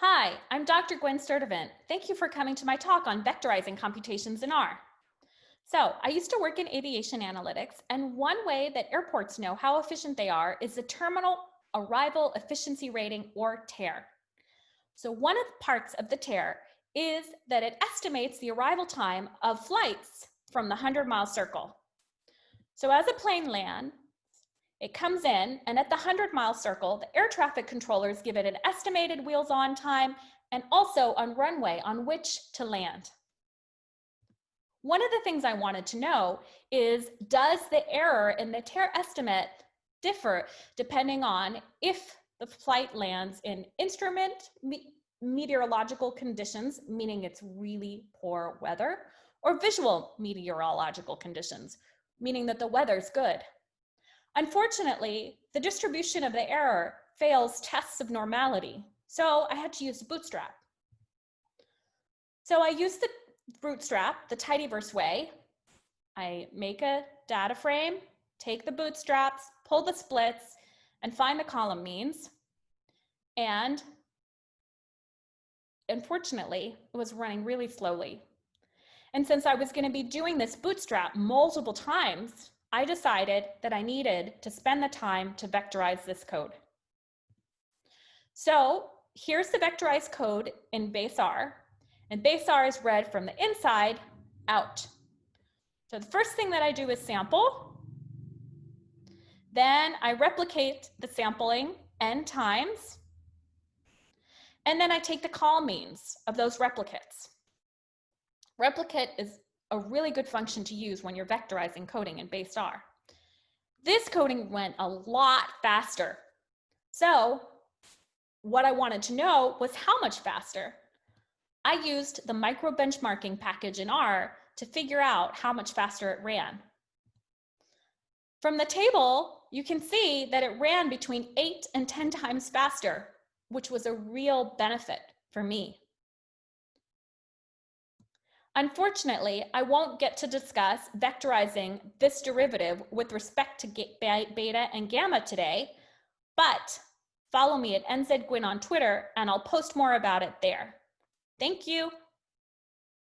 Hi, I'm Dr. Gwen Sturdivant. Thank you for coming to my talk on vectorizing computations in R. So I used to work in aviation analytics, and one way that airports know how efficient they are is the Terminal Arrival Efficiency Rating, or TARE. So one of the parts of the TARE is that it estimates the arrival time of flights from the 100 mile circle. So as a plane lands, it comes in and at the 100 mile circle, the air traffic controllers give it an estimated wheels on time and also on runway on which to land. One of the things I wanted to know is, does the error in the TARE estimate differ depending on if the flight lands in instrument me meteorological conditions, meaning it's really poor weather, or visual meteorological conditions, meaning that the weather's good. Unfortunately, the distribution of the error fails tests of normality, so I had to use Bootstrap. So I used the Bootstrap the tidyverse way. I make a data frame, take the bootstraps, pull the splits, and find the column means. And unfortunately, it was running really slowly. And since I was going to be doing this bootstrap multiple times, I decided that I needed to spend the time to vectorize this code. So here's the vectorized code in base R. And base R is read from the inside out. So the first thing that I do is sample. Then I replicate the sampling n times. And then I take the colMeans of those replicates. Replicate is a really good function to use when you're vectorizing coding in base R. This coding went a lot faster. So what I wanted to know was how much faster. I used the micro benchmarking package in R to figure out how much faster it ran. From the table, you can see that it ran between eight and 10 times faster, which was a real benefit for me. Unfortunately, I won't get to discuss vectorizing this derivative with respect to beta and gamma today, but follow me at nzgwin on Twitter and I'll post more about it there. Thank you.